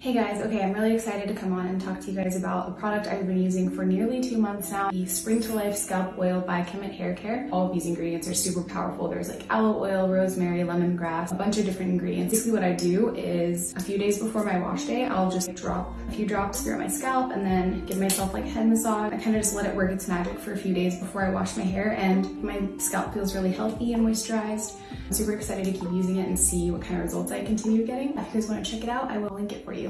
Hey guys, okay, I'm really excited to come on and talk to you guys about a product I've been using for nearly two months now, the Spring to Life Scalp Oil by Kemet Hair Care. All of these ingredients are super powerful. There's like aloe oil, rosemary, lemongrass, a bunch of different ingredients. Basically what I do is a few days before my wash day, I'll just drop a few drops through my scalp and then give myself like head massage. I kind of just let it work its magic for a few days before I wash my hair and my scalp feels really healthy and moisturized. I'm super excited to keep using it and see what kind of results I continue getting. If you guys want to check it out, I will link it for you.